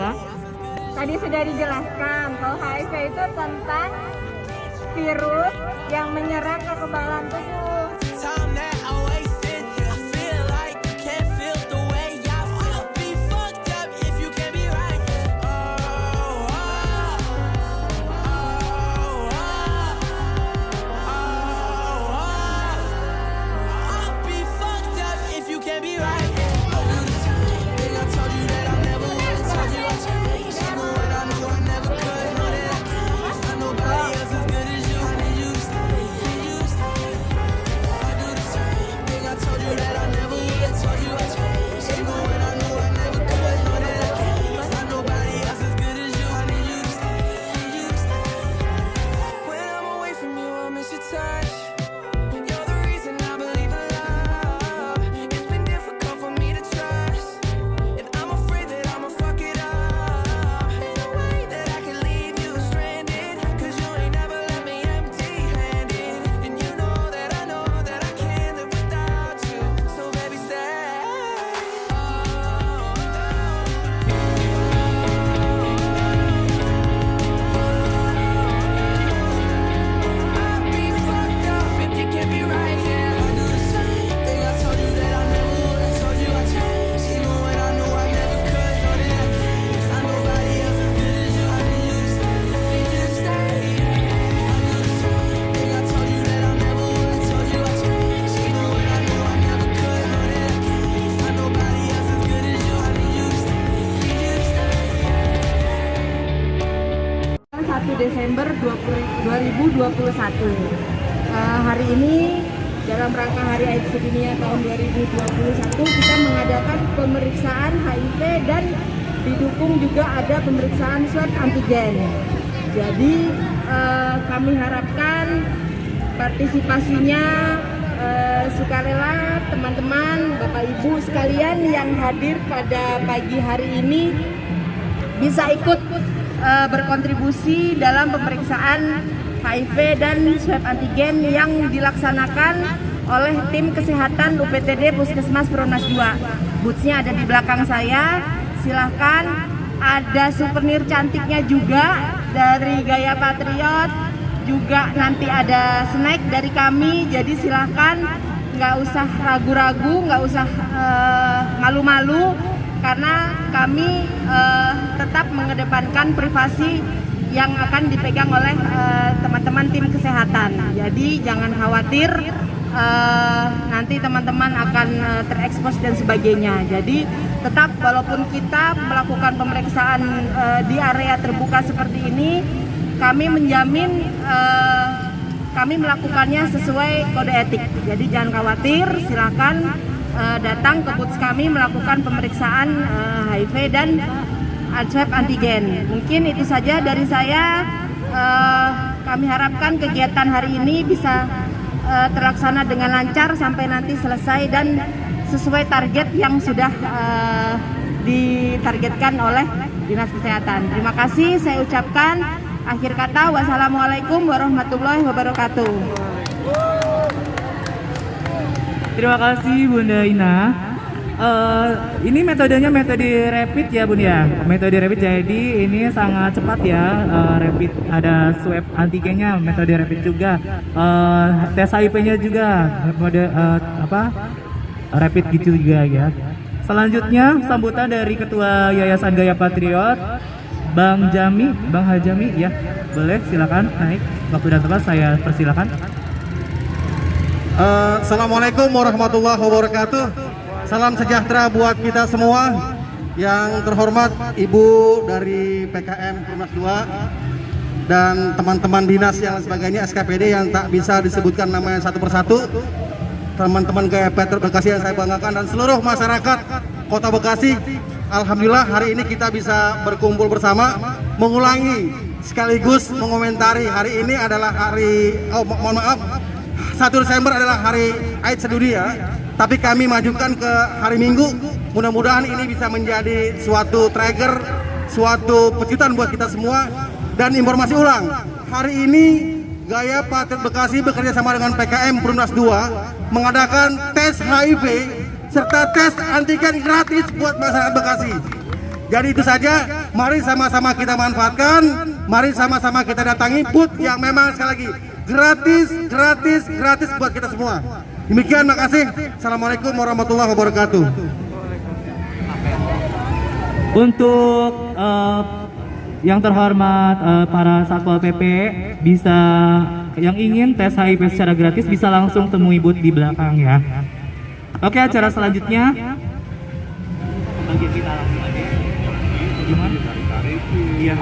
semua Tadi sudah dijelaskan kalau HIV itu tentang virus yang menyerang kekebalan tubuh. Pemeriksaan swab antigen. Jadi eh, kami harapkan partisipasinya eh, sukarela teman-teman, Bapak Ibu sekalian yang hadir pada pagi hari ini bisa ikut eh, berkontribusi dalam pemeriksaan HIV dan swab antigen yang dilaksanakan oleh tim kesehatan UPTD Puskesmas Pronas 2. Bootsnya ada di belakang saya. Silahkan ada souvenir cantiknya juga dari Gaya Patriot. Juga nanti ada snack dari kami. Jadi silahkan nggak usah ragu-ragu, nggak usah eh, malu-malu karena kami eh, tetap mengedepankan privasi yang akan dipegang oleh eh, teman-teman tim kesehatan. Jadi jangan khawatir eh, nanti teman-teman akan eh, terekspos dan sebagainya. Jadi tetap walaupun kita melakukan pemeriksaan eh, di area terbuka seperti ini, kami menjamin eh, kami melakukannya sesuai kode etik. Jadi jangan khawatir, silakan eh, datang ke boots kami melakukan pemeriksaan eh, HIV dan swab antigen. Mungkin itu saja dari saya. Eh, kami harapkan kegiatan hari ini bisa terlaksana dengan lancar sampai nanti selesai dan sesuai target yang sudah eh, ditargetkan oleh Dinas Kesehatan. Terima kasih saya ucapkan akhir kata wassalamualaikum warahmatullahi wabarakatuh. Terima kasih Bunda Ina. Eh, ini metodenya metode rapid ya Bun ya. Metode rapid jadi ini sangat cepat ya. eh, rapid ada swab antigennya, metode rapid juga. Eh, tes HIV-nya juga, metode eh, apa? Rapid gitu juga ya. Selanjutnya sambutan dari Ketua Yayasan Gaya Patriot, Bang Jami, Bang Hajami ya. Boleh silakan naik. Waktu dan tempat saya persilakan. Eh, Assalamualaikum warahmatullahi wabarakatuh. Salam sejahtera buat kita semua. Yang terhormat Ibu dari PKM Komnas 2 dan teman-teman dinas yang sebagainya SKPD yang tak bisa disebutkan namanya satu persatu. Teman-teman Petrol Bekasi yang saya banggakan dan seluruh masyarakat Kota Bekasi. Alhamdulillah hari ini kita bisa berkumpul bersama mengulangi sekaligus mengomentari hari ini adalah hari oh mo- mohon maaf 1 Desember adalah hari AIDS sedunia, tapi kami majukan ke hari Minggu. Mudah-mudahan ini bisa menjadi suatu trigger, suatu pecutan buat kita semua. Dan informasi ulang, hari ini Gaya Patriot Bekasi bekerja sama dengan PKM Perumnas 2 mengadakan tes HIV serta tes antigen gratis buat masyarakat Bekasi. Jadi itu saja, mari sama-sama kita manfaatkan, mari sama-sama kita datangi booth yang memang sekali lagi gratis, gratis, gratis buat kita semua. Demikian, makasih. Assalamualaikum warahmatullahi wabarakatuh. Untuk eh, yang terhormat eh, para satpol pp bisa yang ingin tes HIV secara gratis bisa langsung temui booth di belakang ya. Oke acara selanjutnya. Iya.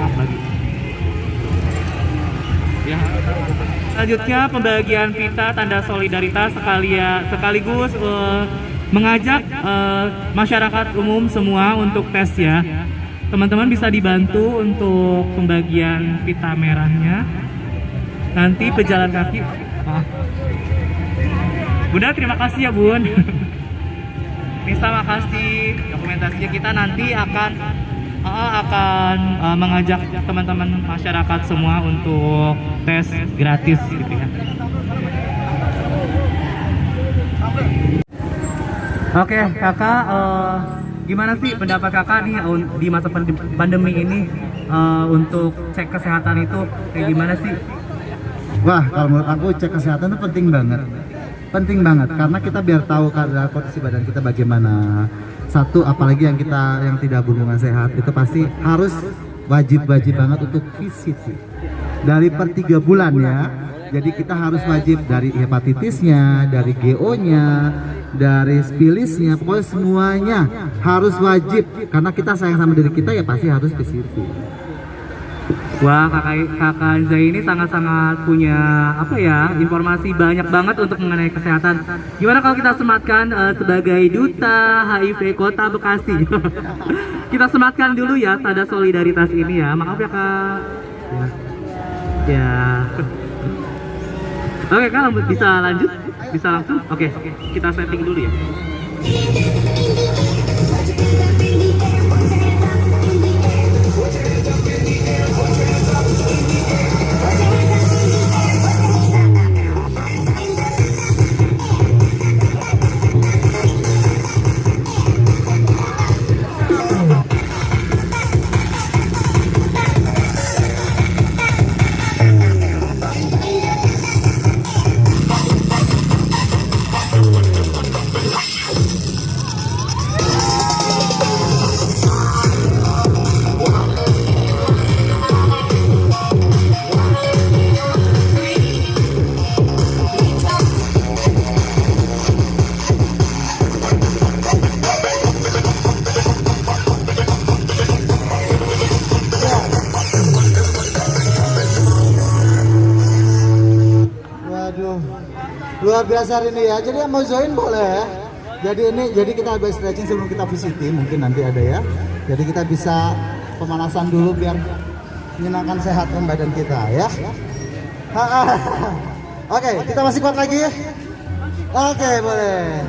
Ya. Selanjutnya pembagian pita tanda solidaritas sekalian sekaligus eh, mengajak eh, masyarakat umum semua untuk tes ya. Teman-teman bisa dibantu untuk pembagian pita merahnya. Nanti pejalan kaki. Ah. Bunda terima kasih ya Bun. Nisa makasih dokumentasinya kita nanti akan AA akan uh, mengajak teman-teman masyarakat semua untuk tes gratis gitu ya. Oke, kakak, eh, gimana sih pendapat kakak nih di masa pand- pandemi ini eh, untuk cek kesehatan itu kayak gimana sih? Wah, kalau menurut aku cek kesehatan itu penting banget. Penting banget karena kita biar tahu keadaan kondisi badan kita bagaimana. Satu, apalagi yang kita yang tidak berhubungan sehat itu pasti harus wajib-wajib banget untuk visit. Dari per tiga bulan ya. Jadi kita harus wajib dari hepatitisnya, dari GO-nya, dari spilisnya, pokoknya semuanya harus wajib karena kita sayang sama diri kita ya pasti harus visit. Wah, kakak kakak Zai ini sangat-sangat punya apa ya informasi banyak banget untuk mengenai kesehatan. Gimana kalau kita sematkan eh, sebagai duta HIV Kota Bekasi? kita sematkan dulu ya tanda solidaritas ini ya. Maaf ya kak. Ya. ya. Oke kak, bisa lanjut? Bisa langsung? Oke, kita setting dulu ya. Hari ini ya. Jadi yang mau join boleh ya. Jadi ini, jadi kita habis stretching sebelum kita visiting, mungkin nanti ada ya. Jadi kita bisa pemanasan dulu biar menyenangkan sehatkan badan kita ya. Oke, kita masih kuat lagi. Oke, boleh.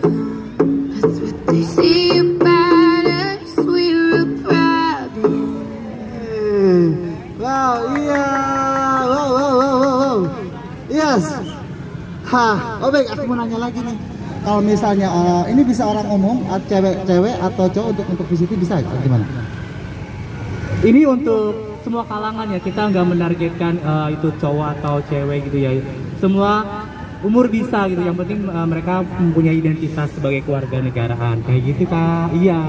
Hah, oh baik, aku mau nanya lagi nih. Kalau misalnya eh, ini bisa orang umum, cewek-cewek atau cowok untuk untuk visiti bisa gimana? Ini untuk semua kalangan ya kita nggak menargetkan eh, itu cowok atau cewek gitu ya. Semua umur bisa gitu. Yang penting eh, mereka mempunyai identitas sebagai keluarga negaraan kayak gitu kak. Iya.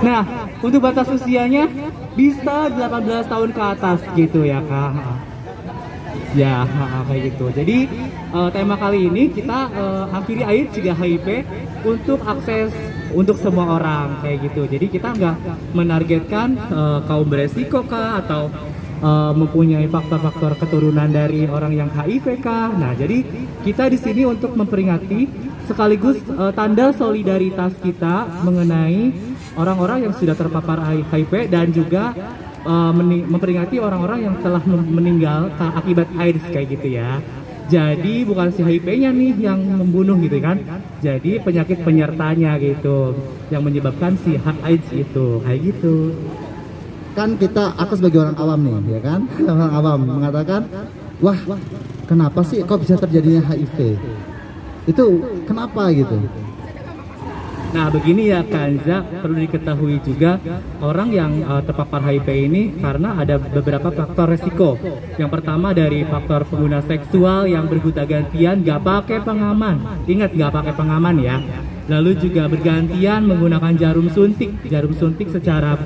Nah untuk batas usianya bisa 18 tahun ke atas gitu ya kak. Ya, kayak gitu. Jadi eh, tema kali ini kita eh, akhiri air juga HIV untuk akses untuk semua orang kayak gitu. Jadi kita nggak menargetkan eh, kaum beresiko kah atau eh, mempunyai faktor-faktor keturunan dari orang yang HIV kah. Nah, jadi kita di sini untuk memperingati sekaligus eh, tanda solidaritas kita mengenai orang-orang yang sudah terpapar HIV dan juga uh, memperingati orang-orang yang telah meninggal akibat AIDS kayak gitu ya. Jadi bukan si HIV-nya nih yang membunuh gitu kan. Jadi penyakit penyertanya gitu yang menyebabkan si AIDS itu kayak gitu. Kan kita, aku sebagai orang awam nih, ya kan? Orang awam mengatakan wah kenapa sih kok bisa terjadinya HIV itu kenapa gitu Nah begini ya Kanza, perlu diketahui juga orang yang uh, terpapar HIV ini karena ada beberapa faktor resiko. Yang pertama dari faktor pengguna seksual yang bergonta gantian gak pakai pengaman. Ingat gak pakai pengaman ya. Lalu juga bergantian menggunakan jarum suntik, jarum suntik secara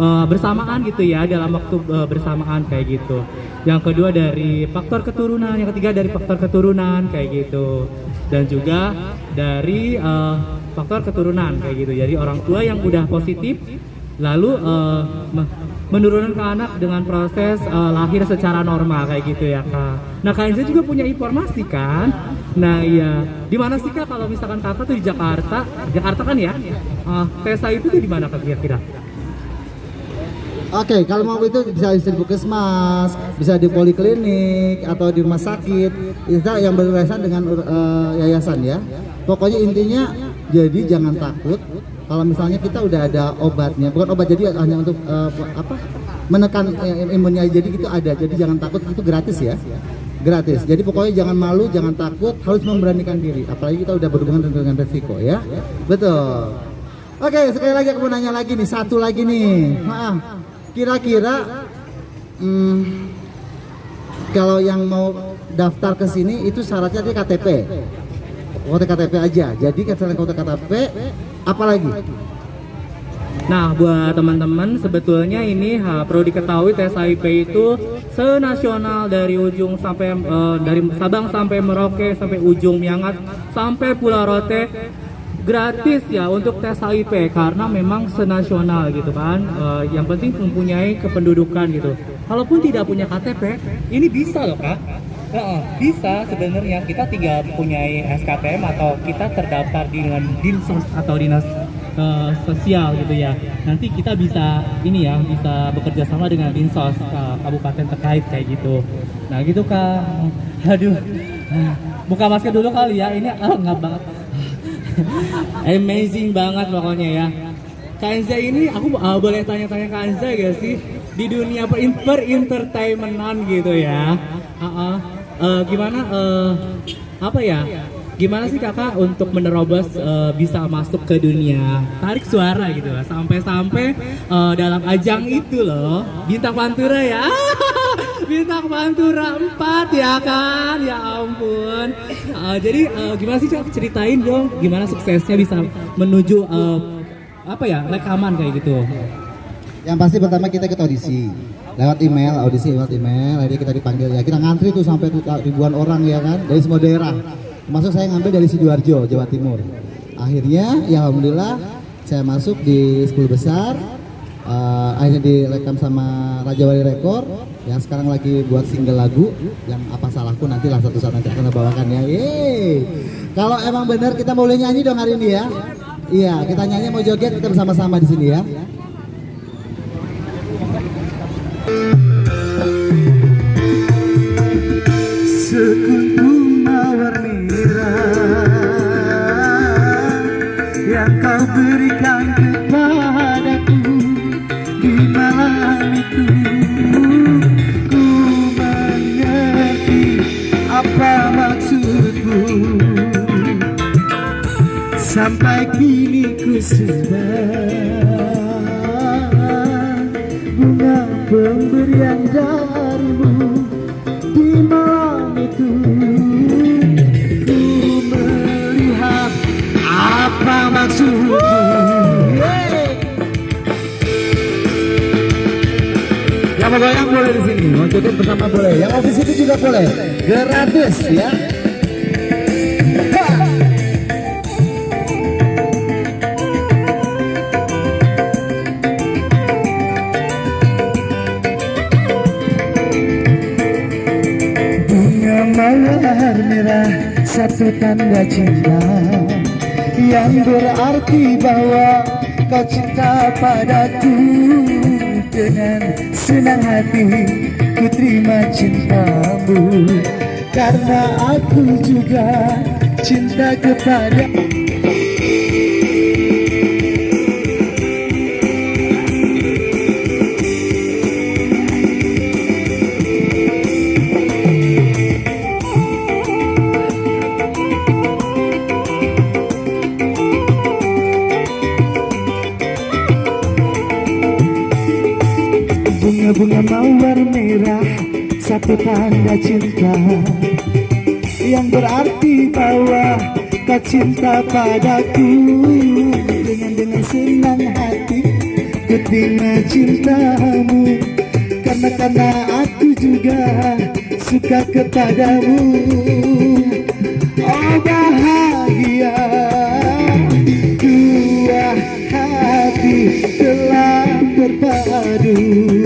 uh, bersamaan gitu ya dalam waktu uh, bersamaan kayak gitu. Yang kedua dari faktor keturunan, yang ketiga dari faktor keturunan kayak gitu. Dan juga dari uh, faktor keturunan kayak gitu. Jadi orang tua yang udah positif lalu uh, me- menurunkan ke anak dengan proses uh, lahir secara normal kayak gitu ya kak. Nah kak Enza juga punya informasi kan? Nah iya, di mana sih kak kalau misalkan kakak tuh di Jakarta, Jakarta kan ya? Uh, Tesa itu tuh di mana kak kira-kira? Oke, kalau mau itu bisa di puskesmas, bisa di poliklinik atau di rumah sakit. Itu yang berkaitan dengan eh, yayasan ya. Pokoknya intinya jadi jangan takut. Kalau misalnya kita udah ada obatnya, bukan obat jadi hanya untuk eh, apa? menekan eh, imunnya jadi gitu ada. Jadi jangan takut itu gratis ya. Gratis. Jadi pokoknya jangan malu, jangan takut, harus memberanikan diri. Apalagi kita udah berhubungan dengan resiko ya. Betul. Oke, sekali lagi aku mau nanya lagi nih, satu lagi nih. Maaf. Kira-kira hmm, kalau yang mau daftar ke sini itu syaratnya dia KTP. Foto KTP aja. Jadi selain foto KTP, apalagi? Nah, buat teman-teman sebetulnya ini ha, perlu diketahui tes HIV itu senasional dari ujung sampai eh, dari Sabang sampai Merauke sampai ujung Miangas sampai Pulau Rote gratis ya untuk tes HIV karena memang senasional gitu kan. Eh, yang penting mempunyai kependudukan gitu. Kalaupun tidak punya KTP, ini bisa loh kak. Heeh, bisa sebenarnya kita tinggal punyai SKTM atau kita terdaftar di dengan dinsos atau dinas eh, sosial gitu ya. Nanti kita bisa ini ya bisa bekerja sama dengan dinsos eh, kabupaten terkait kayak gitu. Nah gitu kak. Aduh, buka masker dulu kali ya. Ini ah nggak banget. Amazing banget pokoknya ya. Kanza ini aku uh, boleh tanya-tanya Kanza gak sih di dunia per, per entertainmentan gitu ya. Uh, uh, uh, gimana uh, apa ya? Gimana sih kakak untuk menerobos uh, bisa masuk ke dunia tarik suara gitu sampai-sampai uh, dalam ajang itu loh. Bintang pantura ya. Bintang pantura 4 ya kan? Ya ampun. Uh, jadi uh, gimana sih Cak? ceritain dong gimana suksesnya bisa menuju uh, apa ya rekaman kayak gitu. Yang pasti pertama kita ikut audisi lewat email, audisi lewat email, jadi kita dipanggil ya kita ngantri tuh sampai ribuan orang ya kan dari semua daerah. Termasuk saya ngambil dari sidoarjo, Jawa Timur. Akhirnya ya alhamdulillah saya masuk di 10 besar. Eh, akhirnya direkam sama Raja Wali Rekor yang sekarang lagi buat single lagu yang apa salahku nanti lah satu saat nanti akan bawakan ya. Yeay. Kalau emang benar kita boleh nyanyi dong hari ini ya. Iya, kita nyanyi mau joget kita bersama-sama di sini ya. Sekuntum mawar merah Yang kau berikan kepadaku Di malam itu Ku mengerti apa maksudmu Sampai kini ku simpan Bunga pemberian darimu di malam itu ku melihat apa maksudmu. Yang mau goyang boleh di sini, mau joget bersama boleh. Yang office itu juga boleh, gratis ya. Mawar merah satu tanda cinta Yang berarti bahwa kau cinta padaku Dengan senang hati. Ku terima cintamu Karena aku juga cinta kepada Bunga-bunga mawar merah Satu tanda cinta. Yang berarti bahwa Kau cinta padaku. Dengan dengan senang hati Ku terima cintamu. Karena karena aku juga Suka kepadamu. Oh bahagia. Dua hati telah berpadu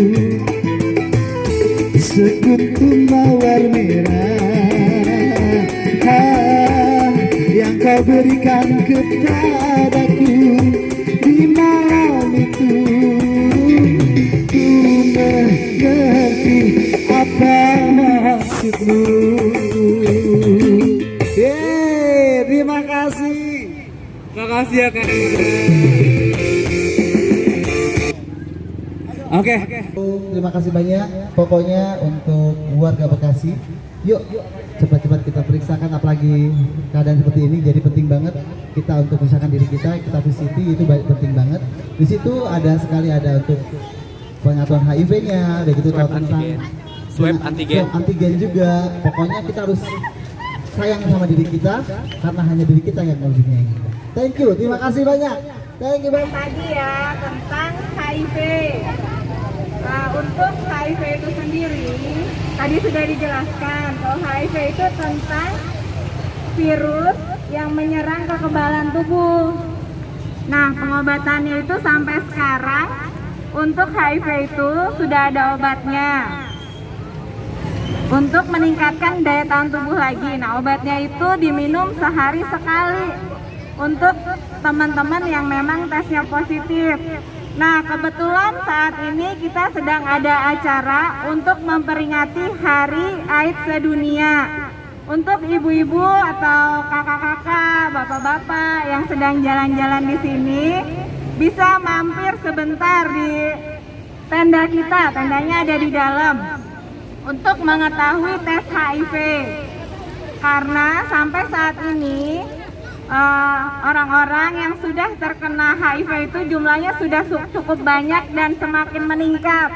kasih banyak. Pokoknya untuk warga Bekasi, yuk cepat-cepat kita periksakan apalagi keadaan seperti ini jadi penting banget kita untuk periksakan diri kita, kita visiti itu baik penting banget. Di situ ada sekali ada untuk pengaturan HIV-nya, udah gitu tahu tentang Swab antigen. swab antigen juga. Pokoknya kita harus sayang sama diri kita karena hanya diri kita yang lebih menyayangi. Thank you, terima kasih banyak. Thank you banyak. tadi ya tentang HIV. Nah, untuk HIV itu sendiri, tadi sudah dijelaskan kalau HIV itu tentang virus yang menyerang kekebalan tubuh. Nah, pengobatannya itu sampai sekarang untuk HIV itu sudah ada obatnya. Untuk meningkatkan daya tahan tubuh lagi. Nah, obatnya itu diminum sehari sekali untuk teman-teman yang memang tesnya positif. Nah, kebetulan saat ini kita sedang ada acara untuk memperingati Hari AIDS Sedunia. Untuk ibu-ibu atau kakak-kakak, bapak-bapak yang sedang jalan-jalan di sini, bisa mampir sebentar di tenda kita. Tendanya ada di dalam untuk mengetahui tes HIV. Karena sampai saat ini eh, orang-orang yang sudah terkena HIV itu jumlahnya sudah su- cukup banyak dan semakin meningkat.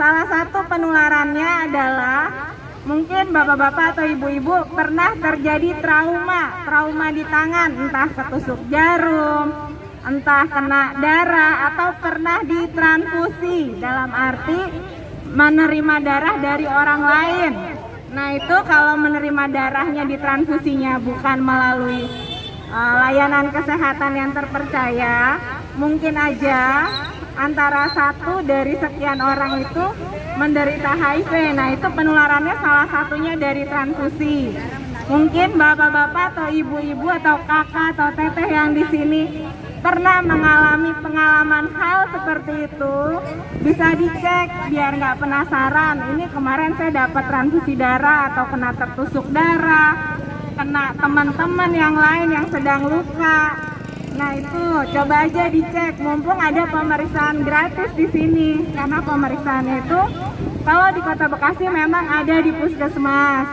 Salah satu penularannya adalah mungkin bapak-bapak atau ibu-ibu pernah terjadi trauma, trauma di tangan, entah ketusuk jarum, entah kena darah atau pernah ditransfusi dalam arti menerima darah dari orang lain. Nah itu kalau menerima darahnya ditransfusinya bukan melalui uh, layanan kesehatan yang terpercaya, mungkin aja antara satu dari sekian orang itu menderita HIV. Nah itu penularannya salah satunya dari transfusi. Mungkin bapak-bapak atau ibu-ibu atau kakak atau teteh yang di sini pernah mengalami pengalaman hal seperti itu bisa dicek biar nggak penasaran. Ini kemarin saya dapat transfusi darah atau kena tertusuk darah kena teman-teman yang lain yang sedang luka. Nah itu coba aja dicek. Mumpung ada pemeriksaan gratis di sini karena pemeriksaannya itu kalau di kota Bekasi memang ada di puskesmas.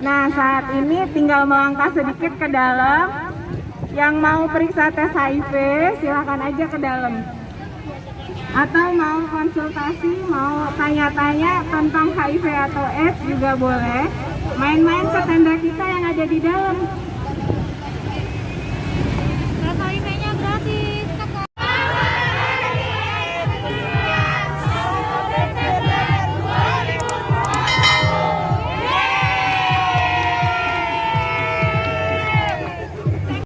Nah saat ini tinggal melangkah sedikit ke dalam yang mau periksa tes HIV silahkan aja ke dalam. Atau mau konsultasi mau tanya-tanya tentang HIV atau AIDS juga boleh. Main-main ke tenda kita yang ada di dalam